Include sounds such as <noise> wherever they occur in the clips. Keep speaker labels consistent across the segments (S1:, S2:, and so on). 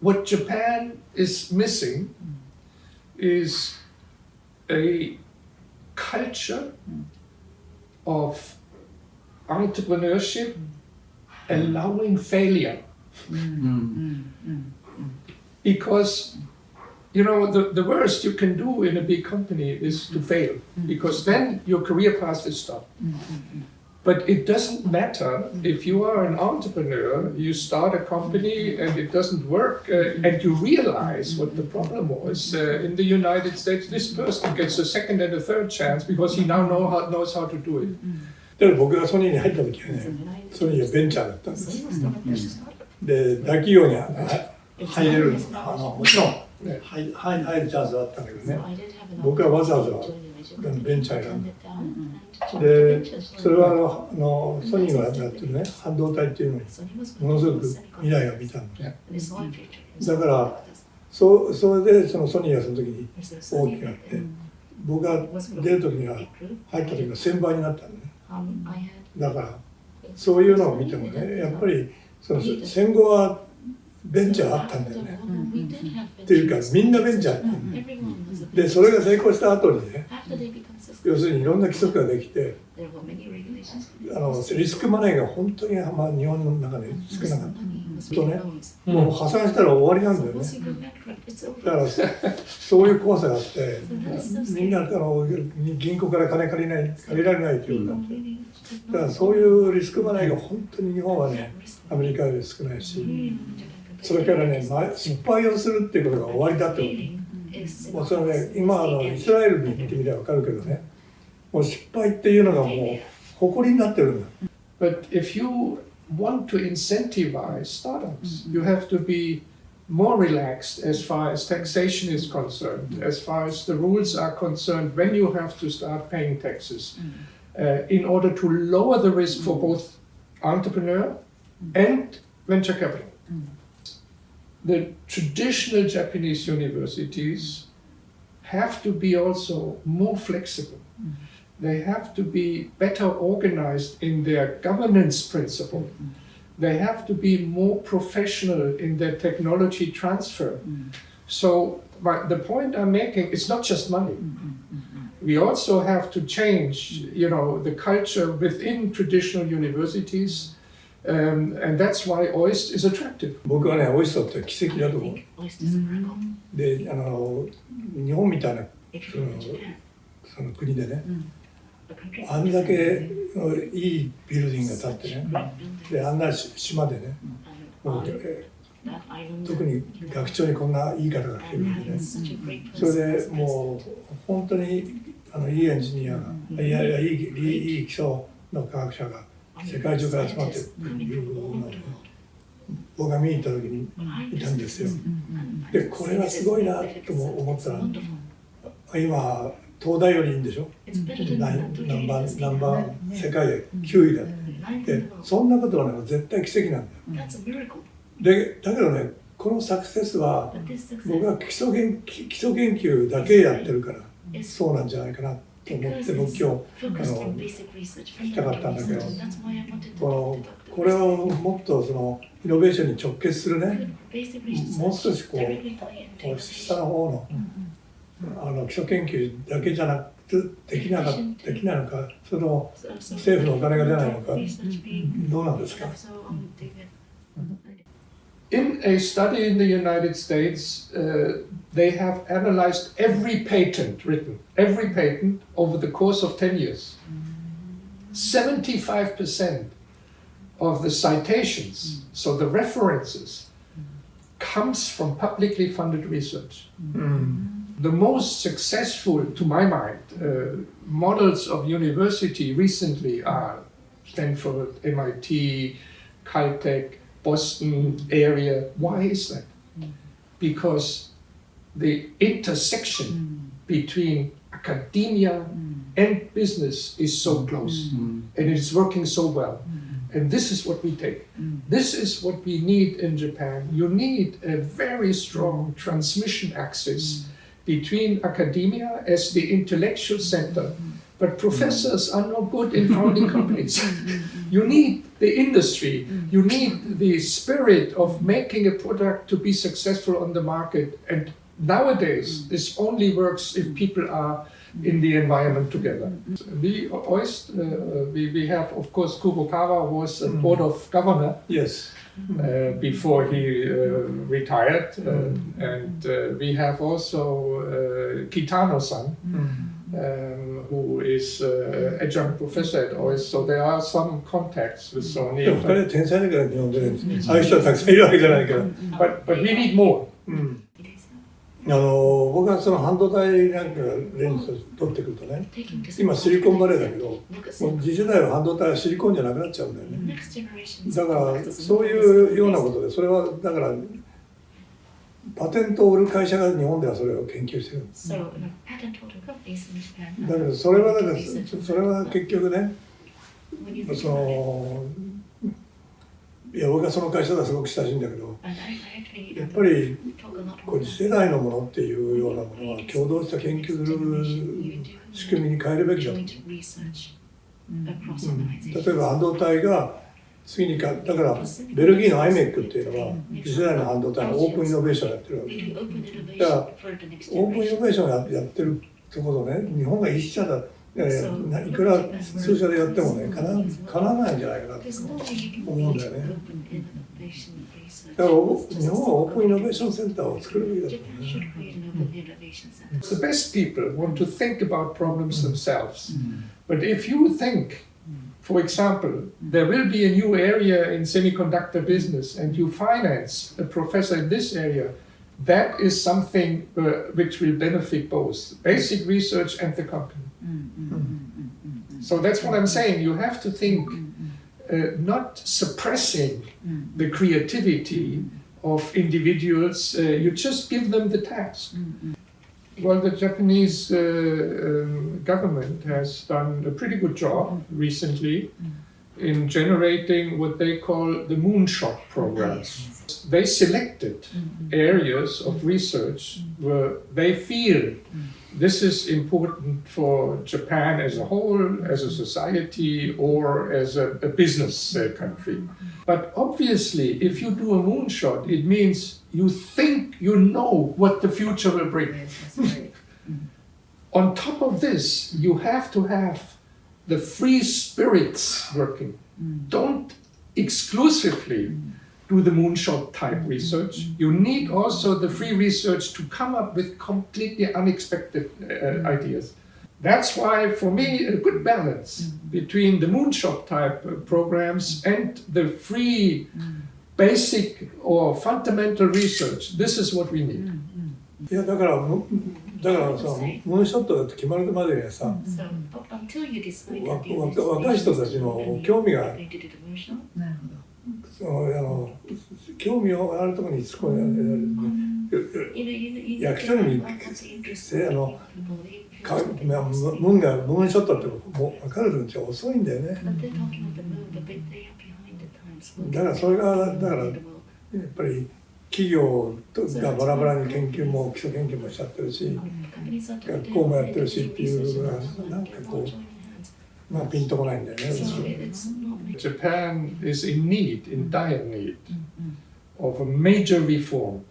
S1: what Japan is missing is a culture of entrepreneurship allowing failure. Because, you know, the, the worst you can do in a big company is to fail, because then your career path is stopped. But it doesn't matter if you are an entrepreneur, you start a company and it doesn't work, uh, and you realize what the problem was. Uh, in the United States, this person gets a second and a third chance because he now know how, knows how to do it.
S2: だから僕がソニーに入った時はね、ソニーはベンチャーだったんです。で、大企業には入れるあのもちろん入入入るチャンスはあったんだけどね、僕はわざわざ ベンチャー選んだ。で、それはあのあのソニーがやってるね、半導体っていうのにものすごく未来を見たんだ。だから、そうそれでそのソニーがその時に大きくなって、僕が出る時には入った時は1000倍になったんだね。だからそういうのを見てもねやっぱりその戦後はベンチャーあったんだよね。っていうかみんなベンチャーやったでそれが成功した後にね要するにいろんな規則ができてあのリスクマネーが本当に、まあ、日本の中で少なかった。とねもう破産したら終わりなんだよね。だからそういう怖さがあってみんなあの銀行から金借りない借りられないというになってだからそういうリスクマネーが本当に日本はねアメリカより少ないしそれからねま失敗をするっていうことが終わりだってこともうそれね今あのイスラエルに行ってみれば分かるけどねもう失敗っていうのがもう誇りになってるんだ
S1: But if you want to incentivize startups, you have to be more relaxed as far as taxation is concerned, as far as the rules are concerned when you have to start paying taxes, uh, in order to lower the risk for both entrepreneur and venture capital. The traditional Japanese universities have to be also more flexible. Mm-hmm. They have to be better organized in their governance principle. Mm-hmm. They have to be more professional in their technology transfer. Mm-hmm. So my, the point I'm making is not just money. We also have to change, you know, the culture within traditional universities, um, and that's why OIST is attractive.
S2: 僕はねオイストって奇跡だと思う。であの日本みたいなそのその国でね。あんだけいいビルディングが建ってね。であんな島でね。もうえ特に学長にこんないい方が来てるんでね。それでもう本当にあのいいエンジニアがいやいやいいいい基礎の科学者が世界中から集まってる。っていうのをね僕が見に行った時にいたんですよ。でこれはすごいなと思ったら今東大よりいいんでしょ？ナンナンバーナンバー世界で9位だでそんなことはね絶対奇跡なんだよ。でだけどねこのサクセスは僕は基礎研基礎研究だけやってるからそうなんじゃないかな。と思って僕今日あの聞きたかったんだけど。このこれをもっとそのイノベーションに直結するね。もう少しこう下の方のあの基礎研究だけじゃなくてできなかできないのかそれとも政府のお金が出ないのかどうなんですか？
S1: In a study in the United States, uh, they have analyzed every patent written, every patent over the course of 10 years. 75% of the citations, so the references, comes from publicly funded research. The most successful, to my mind, uh, models of university recently are Stanford, MIT, Caltech, Boston area. Why is that? Mm. Because the intersection mm. between academia mm. and business is so close and it is working so well. And this is what we take. This is what we need in Japan. You need a very strong transmission axis between academia as the intellectual center, but professors are no good in founding companies. <laughs> You need the industry. You need the spirit of making a product to be successful on the market. And nowadays, this only works if people are in the environment together. We always, uh, we, we have, of course, Kurokawa was a board of governor
S2: Yes.
S1: uh, before he uh, retired. Uh, and uh, we have also uh, Kitano-san, um, who is uh, adjunct professor at OIS. So there are some contacts with
S2: で
S1: Sony.
S2: も二人は天才だから日本でね、ああいう人はたくさんいるわけじゃないから。
S1: But, but we need more.
S2: うん。あの僕はその半導体なんかレンズ取ってくるとね、今シリコンバレーだけど、もう次世代は半導体はシリコンじゃなくなっちゃうんだよね。だからそういうようなことで、それはだからパテントを売る会社が日本ではそれを研究してるんです。
S3: So, like, patent holder companies in Japan.
S2: だけどそれはだからそそれは結局ね、そのいや僕はその会社とはすごく親しいんだけど、やっぱりこう次世代のものっていうようなものは共同した研究する仕組みに変えるべきだと。うん.例えば半導体が次にか、だからベルギーの IMEC っていうのは次世代の半導体のオープンイノベーションやってるわけ
S3: で
S2: す。
S3: だから
S2: オープンイノベーションやってるってことね、日本が一社だ、いくら数社でやってもね、かな,かなないんじゃないかな
S3: っ
S2: 思うんだよね。だから日本はオープンイノベーションセンターを作るべきだと思うね。
S1: The best people want to think about problems themselves. But if you think for example, there will be a new area in semiconductor business and you finance a professor in this area, that is something uh, which will benefit both basic research and the company. Mm, mm, mm, so that's what I'm saying. You have to think uh, not suppressing the creativity of individuals, uh, you just give them the task. Well, the Japanese uh, um, government has done a pretty good job recently in generating what they call the moonshot programs. They selected areas of research where they feel this is important for Japan as a whole, as a society, or as a, a business uh, country. But obviously, if you do a moonshot, it means you think you know what the future will bring. <laughs> Mm-hmm. On top of this, you have to have the free spirits working. Mm. Don't exclusively mm do the moonshot type research. You need also the free research to come up with completely unexpected uh, ideas. That's why, for me, a good balance between the moonshot type uh, programs and the free basic or fundamental research. This is what we need.
S2: いやだからむだからさムーンショットだって決まるまでにはさ
S3: So, up until you decide
S2: わ
S3: that you
S2: わ
S3: decide
S2: 若い人たちの興味が 興味があるところにつこ
S3: やられる、ね、
S2: 役所にしてムがムーンショットって分かるんじゃ遅いんだよね。だからそれがだからやっぱり企業がバラバラに研究も基礎研究もしちゃってるし学校もやってるしっていうのがなかこう。まあピンとこないんだよね
S3: So it's not making
S1: Japan is in need, in dire need, of a major reform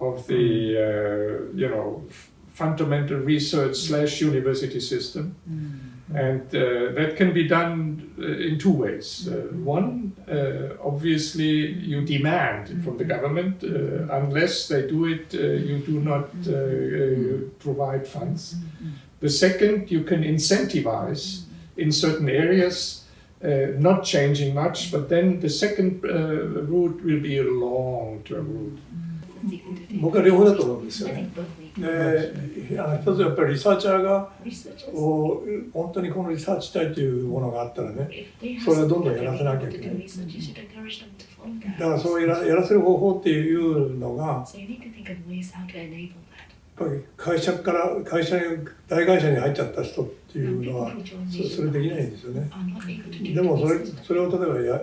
S1: of the, uh, you know, f- fundamental research slash university system. And uh, that can be done uh, in two ways. Uh, one, uh, obviously, you demand from the government, uh, unless they do it, uh, you do not uh, uh, provide funds. The second, you can incentivize in certain areas, not changing much, but then the second route will be a long term route.
S2: 僕は両方だと思うんですよね。であの一つはやっぱりリサーチャーがを本当にこのリサーチしたいというものがあったらねそれはどんどんやらせなきゃいけない。だからそうやら,やらせる方法っていうのが会社から会社に大会社に入っちゃった人っていうのはそれ,できないんですよね。でもそれ,それを例えばや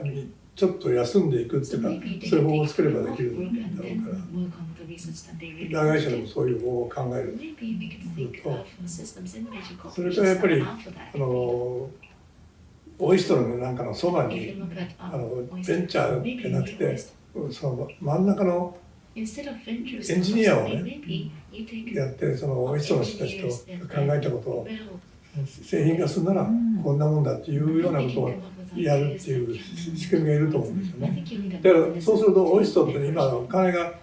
S2: ちょっと休んでいくっていうかそういう方法を作ればできるんだろうから。大会社でもそういう方法を考える。それとやっぱりあのオイストロのなんかのそばにあのベンチャーじゃなくてその真ん中のエンジニアをねやってそのオイストの人たちと考えたことを製品化するならこんなもんだっていうようなことをやるっていう仕組みがいると思うんですよ
S3: I
S2: ね。だからそうするとオイストって今金が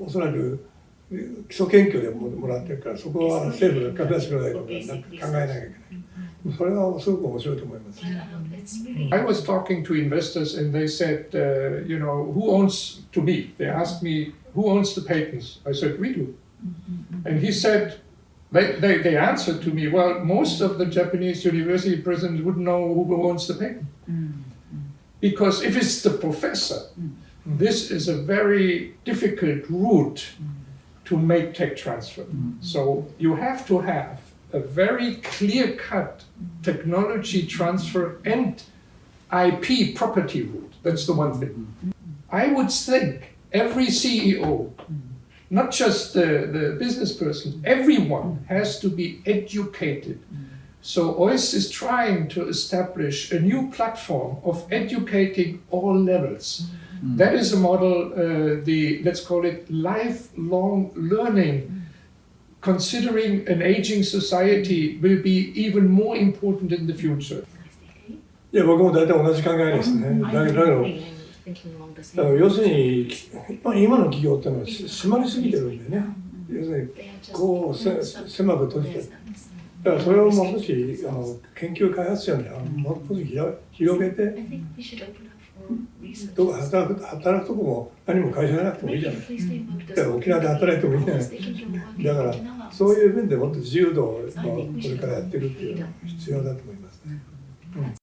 S2: おそらく基礎研究でももらってるからそこは政府が拡大してくれないとなんか考えなきゃいけない。それはすごく面白いと思います。
S3: um,
S1: I was talking to investors and they said, uh, you know, who owns, to me, they asked me, who owns the patents? I said, we do. Mm-hmm. And he said, they, they, they answered to me, well, most of the Japanese university presidents wouldn't know who owns the patent. Mm-hmm. Because if it's the professor, mm-hmm. this is a very difficult route to make tech transfer. So you have to have a very clear cut technology transfer and IP property route. That's the one thing. I would think every CEO, not just the, the business person, everyone has to be educated. Mm. So OIST is trying to establish a new platform of educating all levels. Mm. That is a model, uh, the let's call it lifelong learning. Mm. Considering an aging society will be even more important in the future.
S3: Thinking along the
S2: だから
S3: same
S2: 要するにまあ今の企業っていうのはし締まりすぎてるんでね。要するにこうせ狭く閉じてる。だからそれをもう少しあの研究開発者にはもう少し広広げて.どこ働く働くとこも何も会社じゃなくてもいいじゃないだから沖縄で働いてもいいじゃないだから.そういう面でもっと自由度をまあこれからやっていくっていうのは必要だと思いますね。
S3: That's